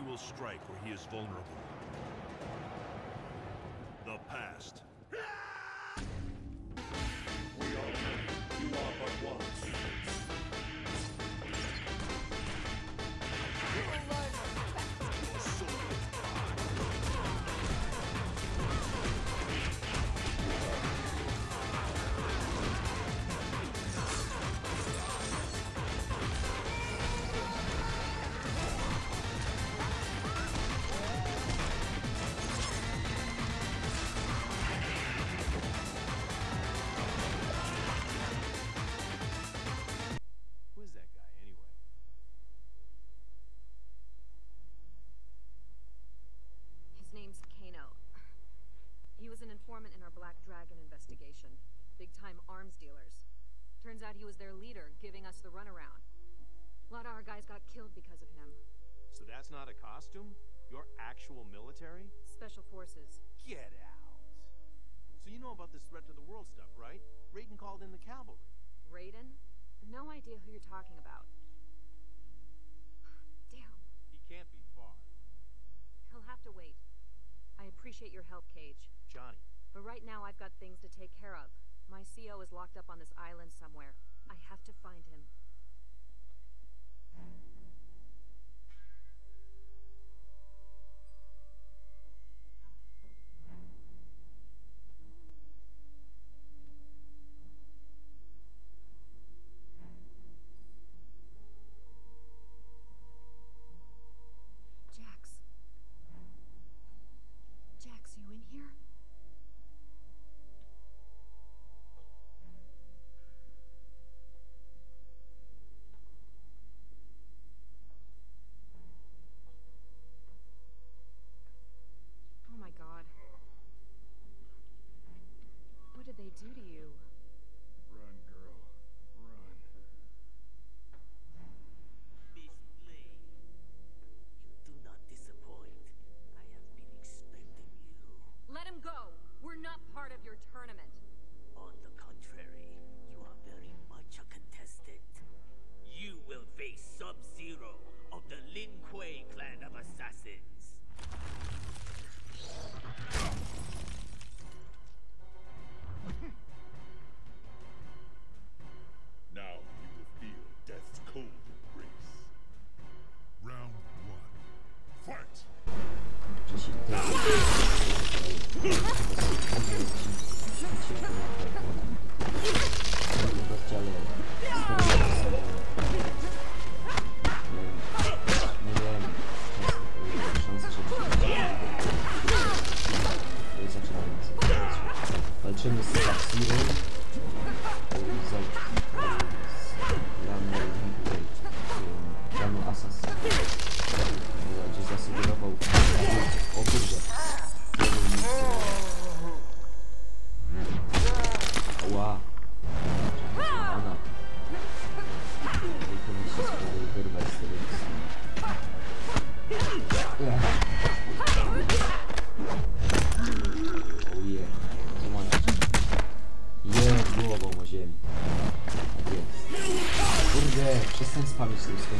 He will strike where he is vulnerable. The past. We are. You are but Dragon investigation. Big time arms dealers. Turns out he was their leader, giving us the runaround. A lot of our guys got killed because of him. So that's not a costume? You're actual military? Special forces. Get out. So you know about this threat to the world stuff, right? Raiden called in the cavalry. Raiden? No idea who you're talking about. Damn. He can't be far. He'll have to wait. I appreciate your help, Cage. Johnny, But right now I've got things to take care of. My CO is locked up on this island somewhere. I have to find him. obviously, so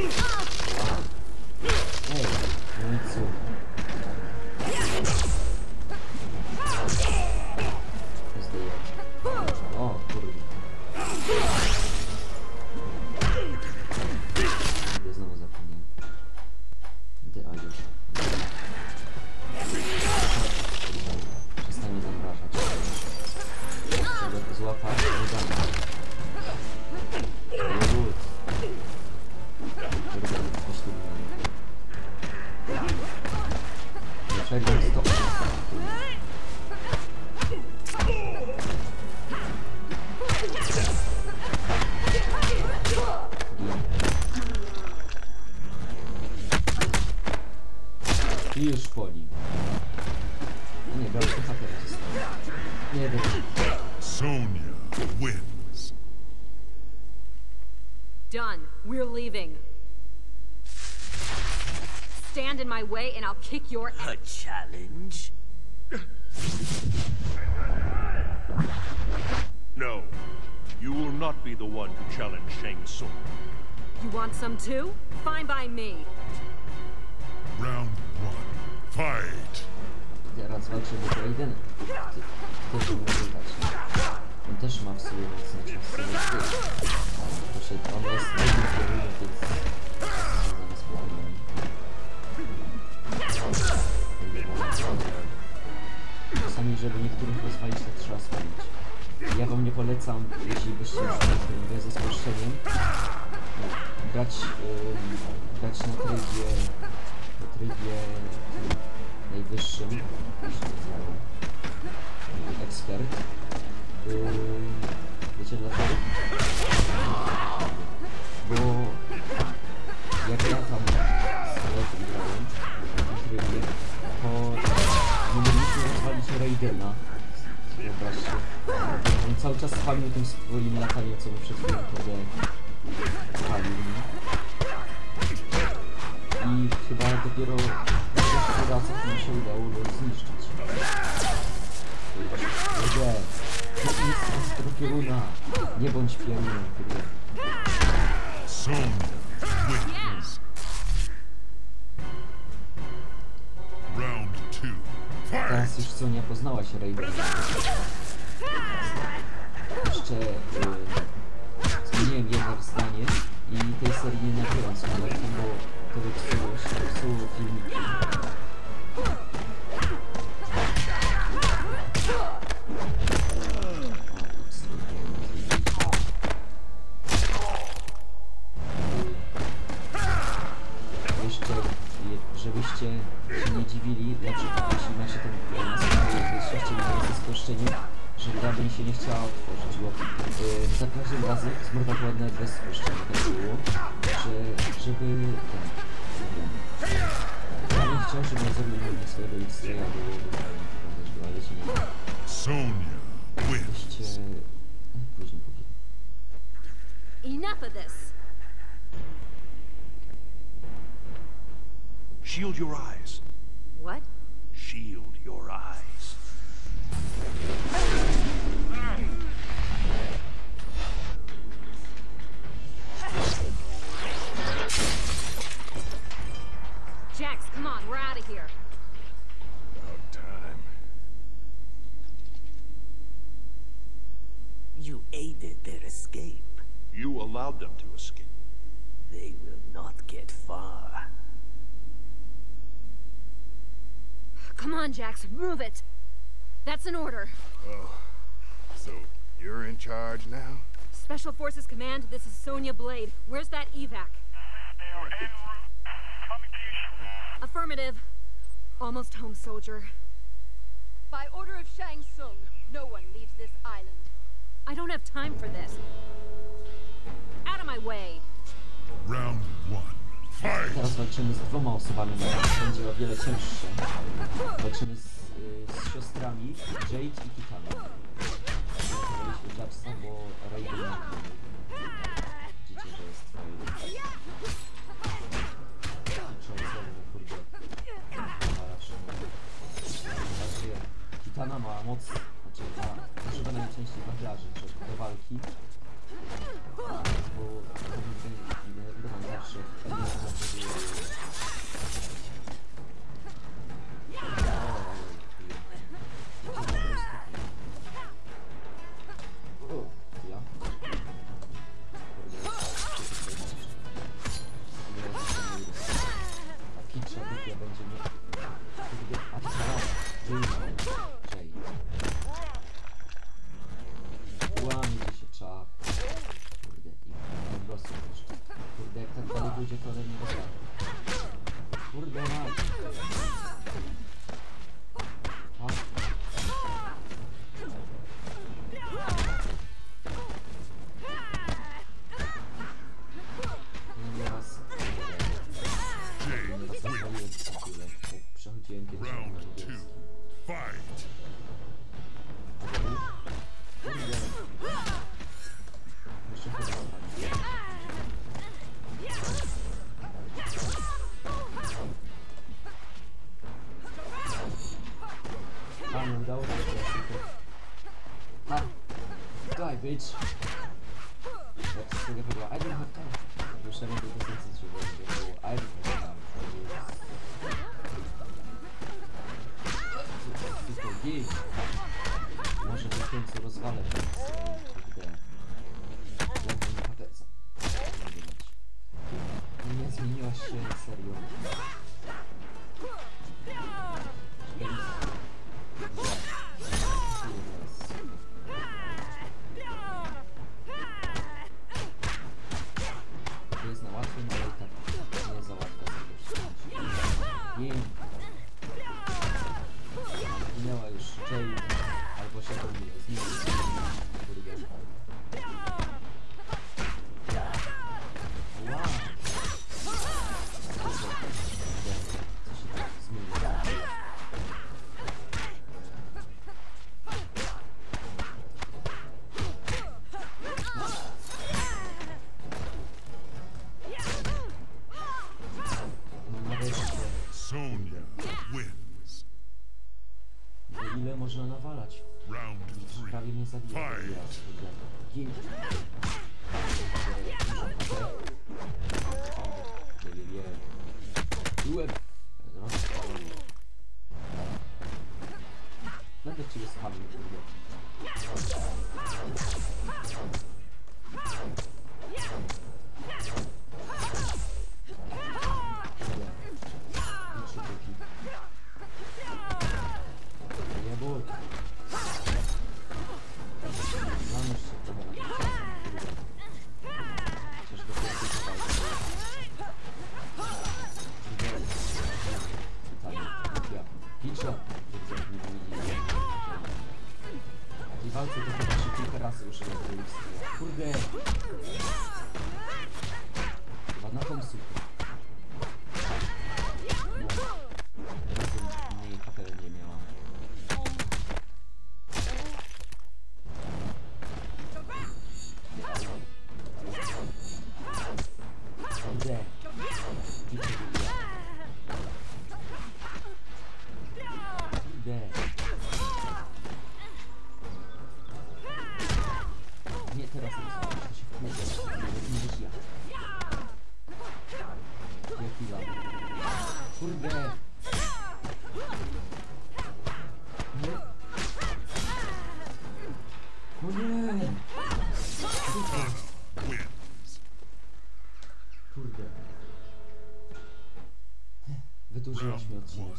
Ah! Wyszkoli. No nie, biały bohater został. Nie, dobra. Sonya wins. Done. We're leaving. Stand in my way and I'll kick your ass. A challenge? No. You will not be the one to challenge Shang Tsung. You want some too? Fine by me. Round one. Fight! Teraz walczymy z Raidenem. Ty, też mu dać. On też ma w sobie znaczy sobie ty. Proszę, on jest kierunek, więc czasy są zamiast planami. Czasami, żeby niektórych rozwalić, to trzeba spalić. Ja wam nie polecam, jeśli byście już grę ze spuszczeniem, grać, ym, grać na trybie, na trybie najwyższym, ekspert. Ym, wiecie dlaczego? Bo jak ja tam kolegą grałem tym trybie, to nie mogliśmy rozwalić Raidena. Wyobraźcie. On cały czas spamił tym swoim lataniem, co mu przed chwilą powiedziałem. Palił mnie. I chyba dopiero jeszcze raz jak nam się udało go zniszczyć. Kurde, jest z Rokieruna. Nie bądź pierunem, kurde. Teraz już co nie poznała się Raidena. Jeszcze y, zmieniłem jedno zdanie i tej serii nie nagrywam z bo вот целую, целую клинику. Shield your eyes. Jax, come on, we're out of here. About time. You aided their escape. You allowed them to escape. They will not get far. Come on, Jax, move it. That's an order. Oh. So you're in charge now? Special Forces Command, this is Sonya Blade. Where's that evac? Affirmative. Almost home, soldier. By order of Shang Tsung, no one leaves this island. I don't have time for this. Out of my way. Round one. Teraz walczymy z dwoma osobami, będzie o wiele cięższe. Walczymy z, y, z siostrami Jade i Kitana. Zachowaliśmy Jacksa, bo Raiden... Widzicie, że jest twoje. On znowu, kurde. Znaczy, Kitana ma moc, znaczy ma, używa najczęściej wachlarzy do walki. Bo Huh. Fight.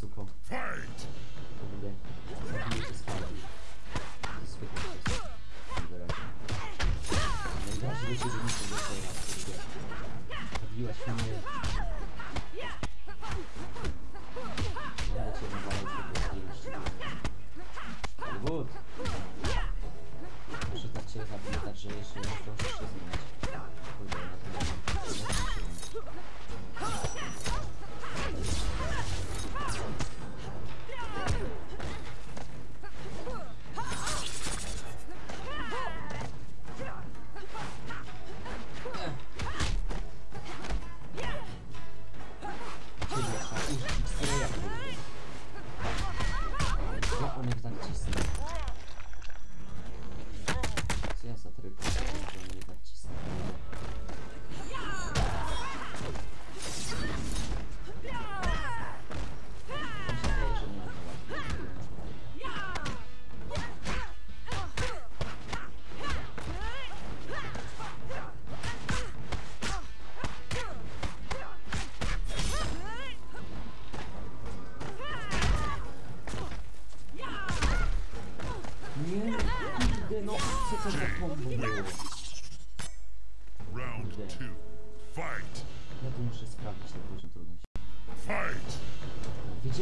zukommt. Fight!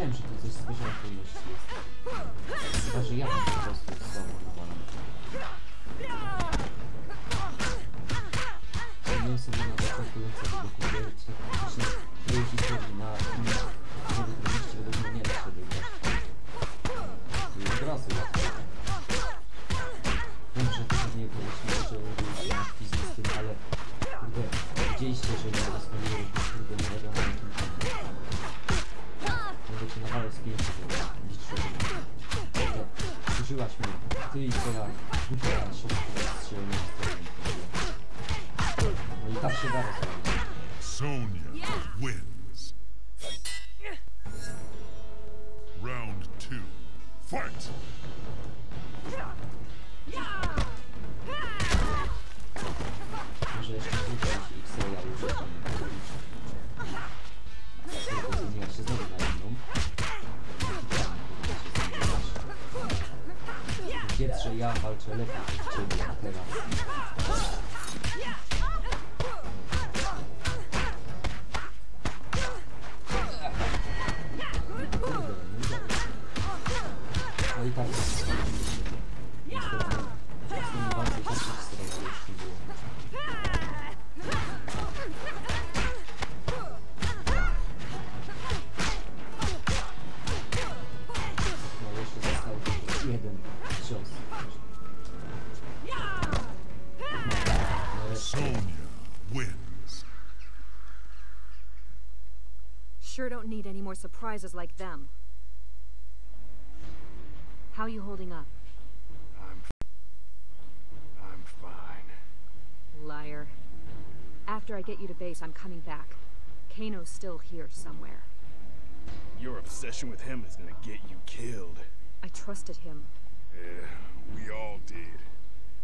знаем, что ты здесь сбежал, ты имеешь есть. Даже я могу просто к слову навалить. Надеемся, мы на такой конце, как вы говорите, точнее, прежде всего на 내가 가기 전에 다 제일 내가. Sure don't need any more surprises like them. How you holding up? I'm. I'm fine. Liar. After I get you to base, I'm coming back. Kano's still here somewhere. Your obsession with him is gonna get you killed. I trusted him, Yeah, we all did.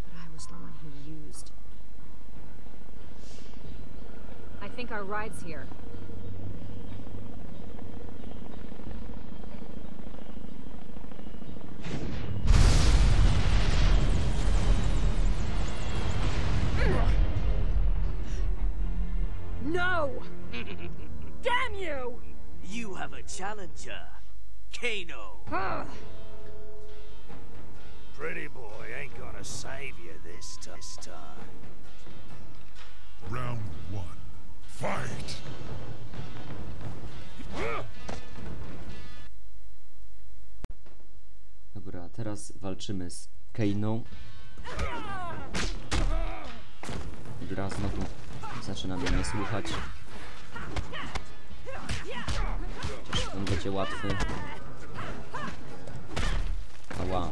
but I was the one he used. I think our ride's here. No! Damn you! You have a challenger, Kano. Ugh. Pretty boy ain't gonna save you this, this time. Round one. Fight! teraz walczymy z Keiną. Gra znowu zaczyna mnie nie słuchać. Chociaż on będzie łatwy. Ała.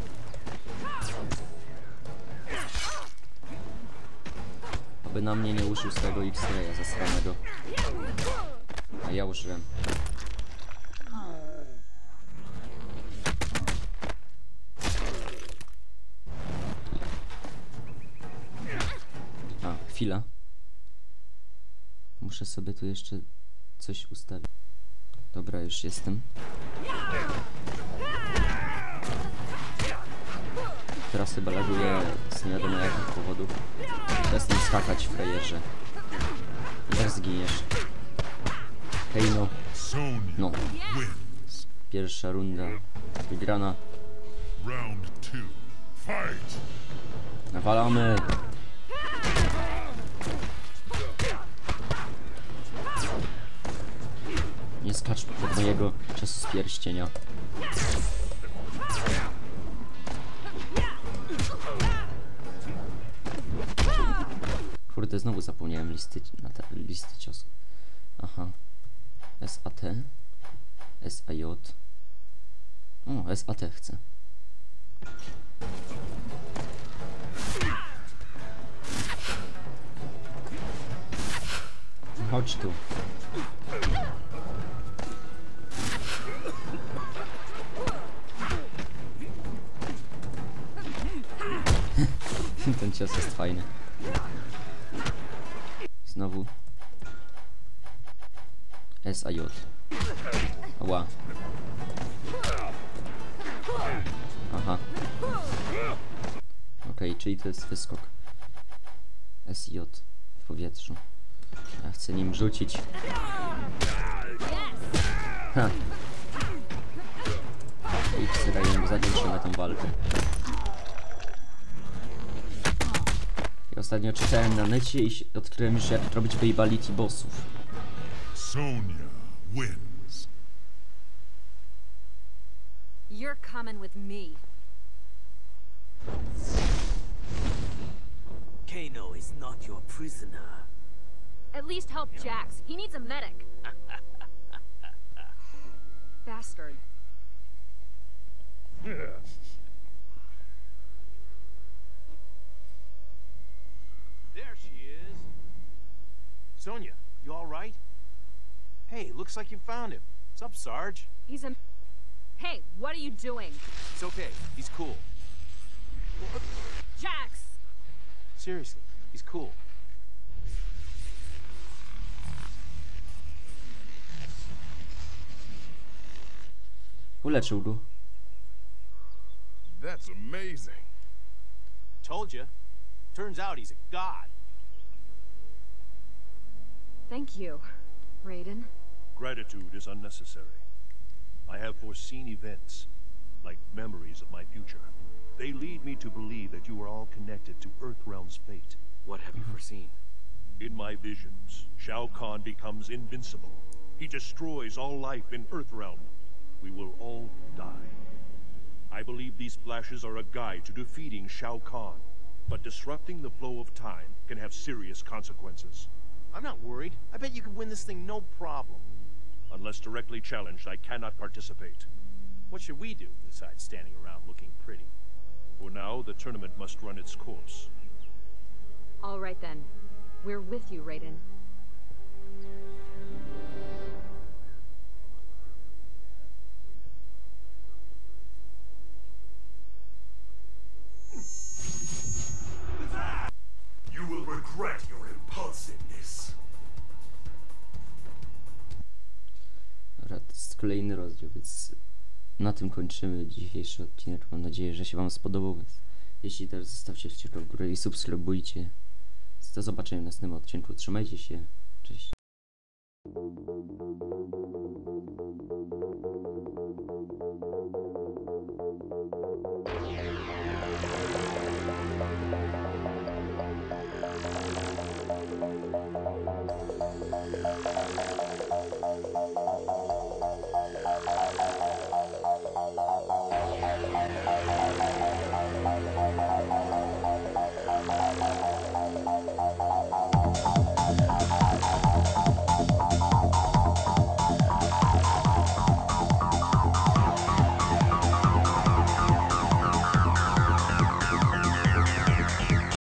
Aby na mnie nie użył swojego X-raya zasranego. A ja użyłem. A, chwila. Muszę sobie tu jeszcze coś ustawić. Dobra, już jestem. Teraz chyba laguje z nie wiadomo jakich powodów. Przestań skakać, frajerze. I tak zginiesz. Hej no, no. Pierwsza runda wygrana. Nawalamy! Nie skacz pod mojego czasu z pierścienia. Kurde, znowu zapomniałem listy, na te, listy ciosów. Aha. SAT. SAJ. O, SAT chcę. Chodź tu. Ten cios jest fajny. Znowu. SAJ. Ła. Aha. Okej, czyli to jest wyskok. SJ w powietrzu. Ja chcę nim rzucić. Ha. I X-Rayem zakończymy tą walkę. I ostatnio czytałem na necie i się- odkryłem już jak robić babality bossów. Sonya wins. You're coming with me. Kano is not your prisoner. At least help Jax. He needs a medic. Bastard. Sonia, you all right? Hey, looks like you found him. What's up, Sarge? He's a. Hey, what are you doing? It's okay. He's cool. Jax! Seriously, he's cool. Uleczył go. That's amazing. Told you. Turns out he's a god. Thank you, Raiden. Gratitude is unnecessary. I have foreseen events, like memories of my future. They lead me to believe that you are all connected to Earthrealm's fate. What have you mm-hmm. foreseen? In my visions, Shao Kahn becomes invincible. He destroys all life in Earthrealm. We will all die. I believe these flashes are a guide to defeating Shao Kahn. But disrupting the flow of time can have serious consequences. I'm not worried. I bet you can win this thing no problem. Unless directly challenged, I cannot participate. What should we do besides standing around looking pretty? For now, the tournament must run its course. All right then. We're with you, Raiden. Kolejny rozdział, więc na tym kończymy dzisiejszy odcinek. Mam nadzieję, że się Wam spodobał. Jeśli też zostawcie kciuka w górę i subskrybujcie. Do zobaczenia w następnym odcinku. Trzymajcie się. Cześć.